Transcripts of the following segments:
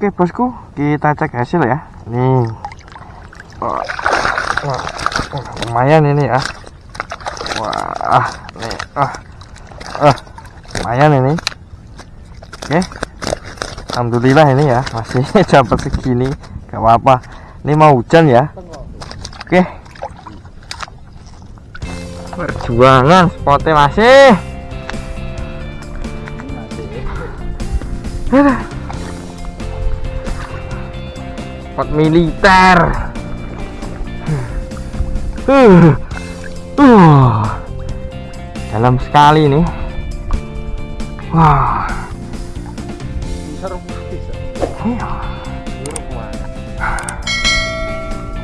Oke bosku, kita cek hasil ya. Nih, wah, lumayan ini ya. Wah, nih, ah, ah, lumayan ini. Oke, alhamdulillah ini ya masih dapat segini, gak apa-apa. Ini mau hujan ya. Oke, perjuangan spotnya masih. Aduh. Spot militer. Uh. Uh. Dalam sekali nih. Wah. Iya.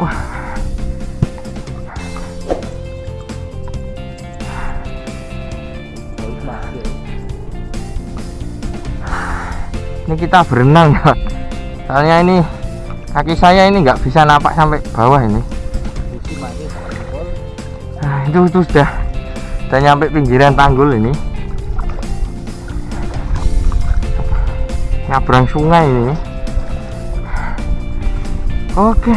Wah. Ini kita berenang ya. Soalnya ini kaki saya ini nggak bisa napak sampai bawah ini. Nah, itu itu sudah sudah nyampe pinggiran tanggul ini. Nyabrang sungai ini. Oke.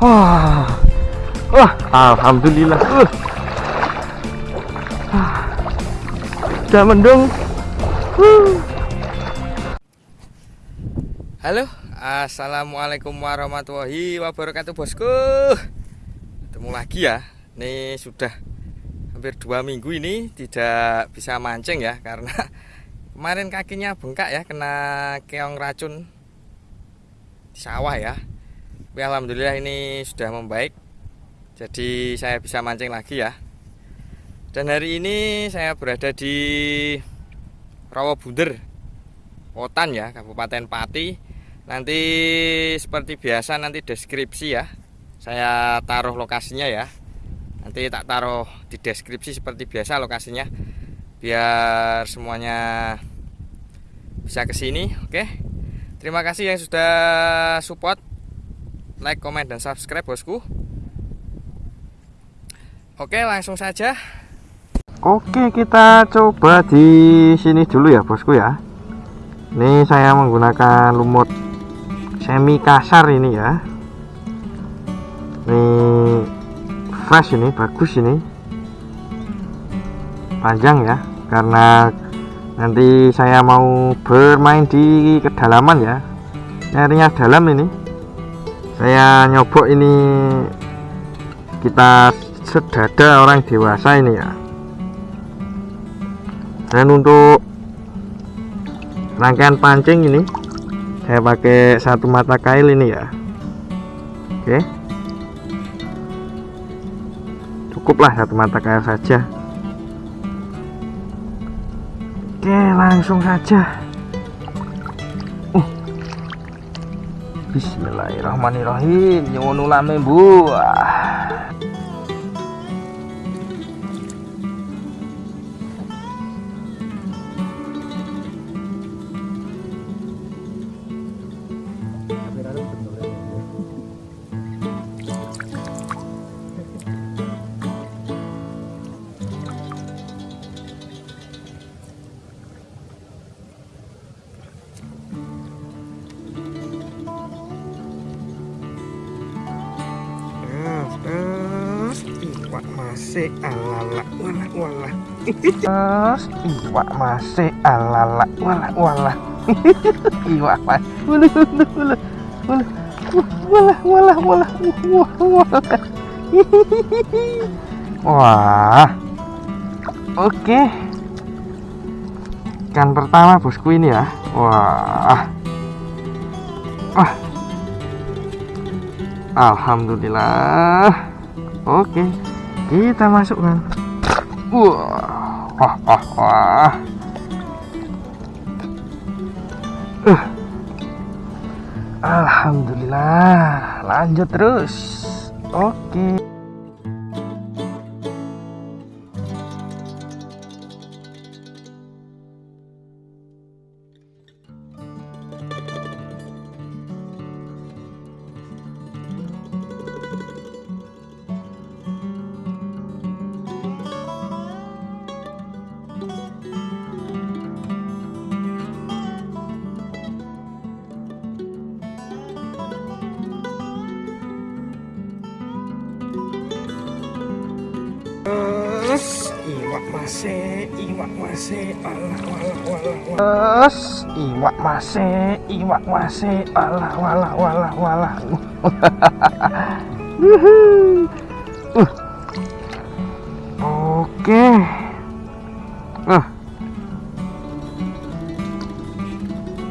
Wah. Wah, alhamdulillah. Uh. Ah. Sudah mendung. Uh. Halo, assalamualaikum warahmatullahi wabarakatuh, bosku. Ketemu lagi ya. Ini sudah hampir dua minggu ini tidak bisa mancing ya karena kemarin kakinya bengkak ya kena keong racun di sawah ya. Tapi alhamdulillah ini sudah membaik. Jadi saya bisa mancing lagi ya. Dan hari ini saya berada di Rawabunder, Otan ya, Kabupaten Pati nanti seperti biasa nanti deskripsi ya. Saya taruh lokasinya ya. Nanti tak taruh di deskripsi seperti biasa lokasinya biar semuanya bisa ke sini oke? Terima kasih yang sudah support like comment dan subscribe bosku. Oke langsung saja. Oke kita coba di sini dulu ya bosku ya. Ini saya menggunakan lumut semi kasar ini ya. Ini fresh ini bagus ini. Panjang ya karena nanti saya mau bermain di kedalaman ya. Nyarinya dalam ini. Saya nyobok ini kita sedada orang dewasa ini ya. Dan untuk rangkaian pancing ini saya pakai satu mata kail ini ya. Oke. Cukuplah satu mata kail saja. Oke langsung saja. Uh. Bismillahirrahmanirrahim. Nyuwun ulame masih alala wala wala. Mas, iwak masih alala wala wala. Iwak mas. Wala wala wala. Wala wala wala wala wah. Oke. Ikan pertama bosku ini ya. Wah. Wah. Alhamdulillah. Oke kita masukkan wah. Uh. Alhamdulillah lanjut terus oke Terus iwak masih, alah iwak masih, iwak masih, alah walah walah walah. uh. Oke. Uh.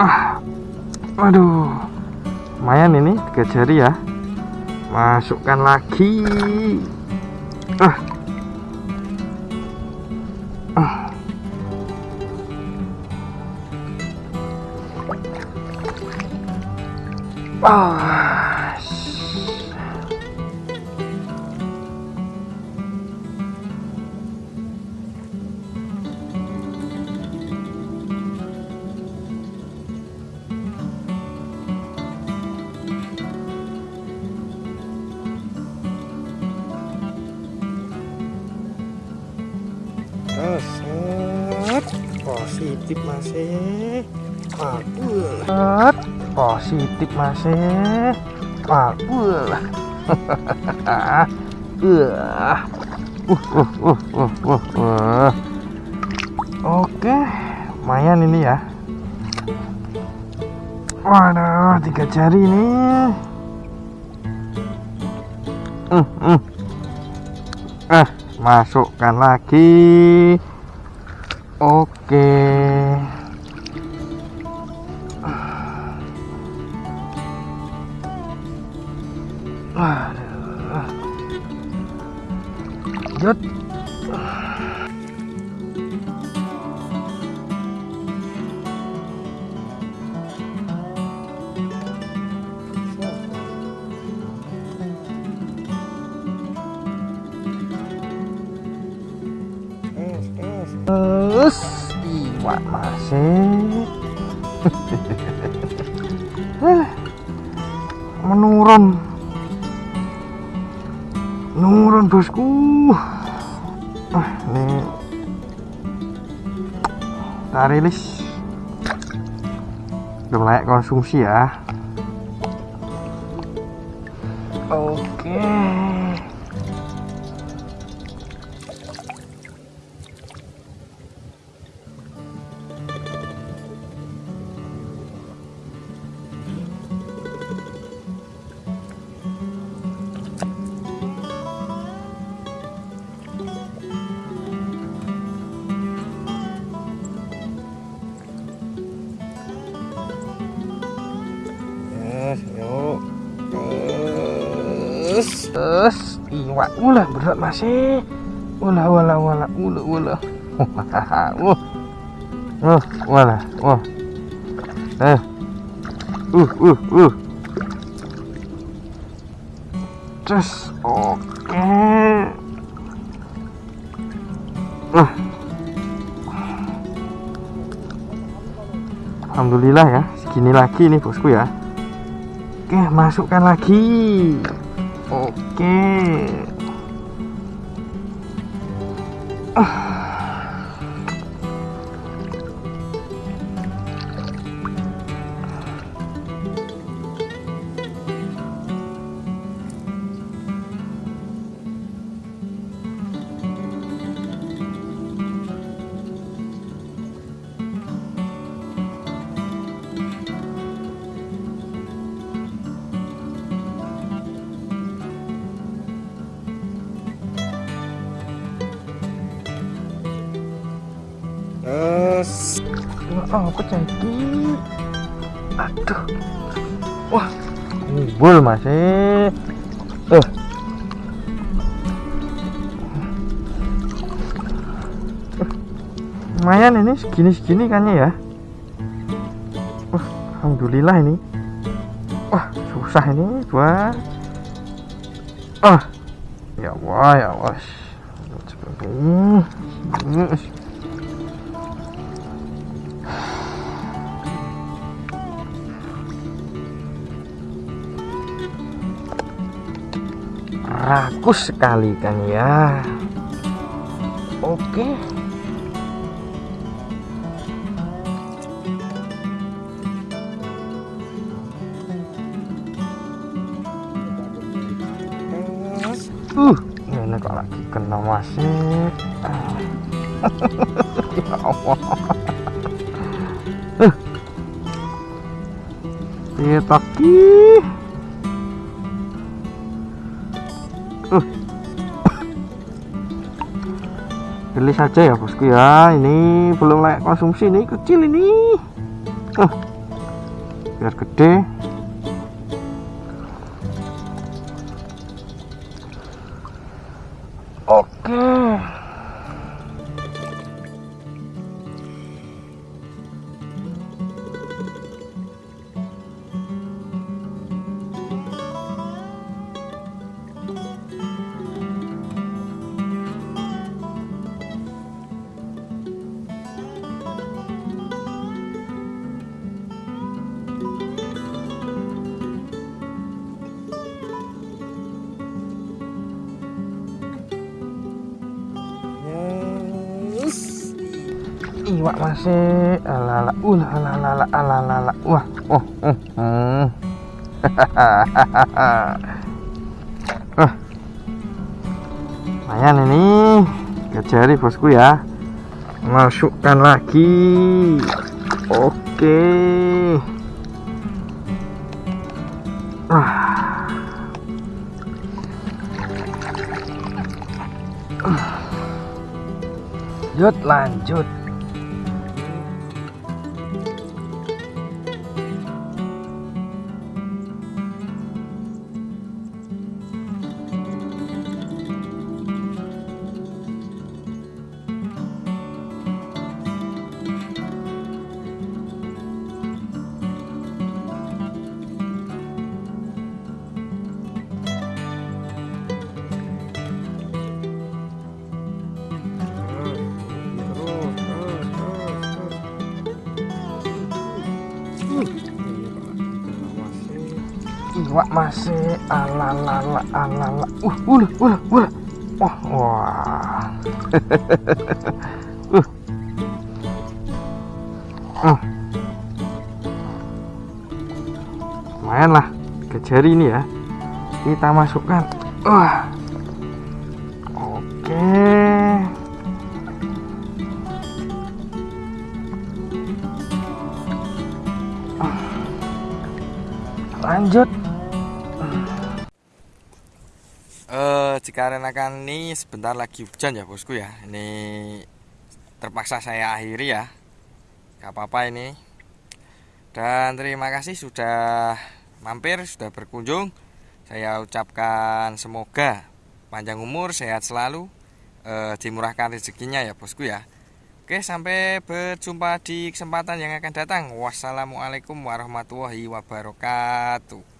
Ah. Aduh. Lumayan ini tiga jari ya. Masukkan lagi. Ah. Ah. Positif masih. Set. positif masih. Makul. uh, uh, uh, uh, uh, uh, uh. Oke, lumayan ini ya. Waduh, tiga jari ini. Hmm, hmm. Eh, masukkan lagi. Oke. Aduh. Jut. Terus iwak masih Eh, menurun bosku. Ah ini kita rilis belum layak konsumsi ya. Oke iwak ulah berat masih. Ulah, ulah, ulah, ulah, ulah. Wah, wah, ulah, wah. Eh, uh, uh, uh. Terus, oke. Uh. Alhamdulillah ya, segini lagi nih bosku ya. Oke, masukkan lagi. Oke. Ah. Terus, wah apa jadi? Aduh, wah, ngumpul masih. Eh, lumayan ini segini segini kan ya. Wah, alhamdulillah ini. Wah, susah ini buat. Ah, ya Allah ya Allah. Seperti rakus sekali kan ya. Oke. Uh ini kok lagi kena masih. Ya Allah. Eh. Piye pilih saja ya bosku ya. Ini belum layak konsumsi ini kecil ini. Uh, biar gede iwak masih alala ulah alala alala wah oh oh lumayan ini kejari bosku ya. Masukkan lagi. Oke. Ah lanjut lanjut iwak masih alalala alala uh ulah ulah ulah. Wah wah. Uh. Uh lumayan lah ke jari ini ya. Kita masukkan. Wah. Oke. Lanjut dikarenakan ini sebentar lagi hujan ya bosku ya. Ini terpaksa saya akhiri ya. Gak apa-apa ini. Dan terima kasih sudah mampir sudah berkunjung. Saya ucapkan semoga panjang umur sehat selalu uh, dimurahkan rezekinya ya bosku ya. Oke sampai berjumpa di kesempatan yang akan datang. Wassalamualaikum warahmatullahi wabarakatuh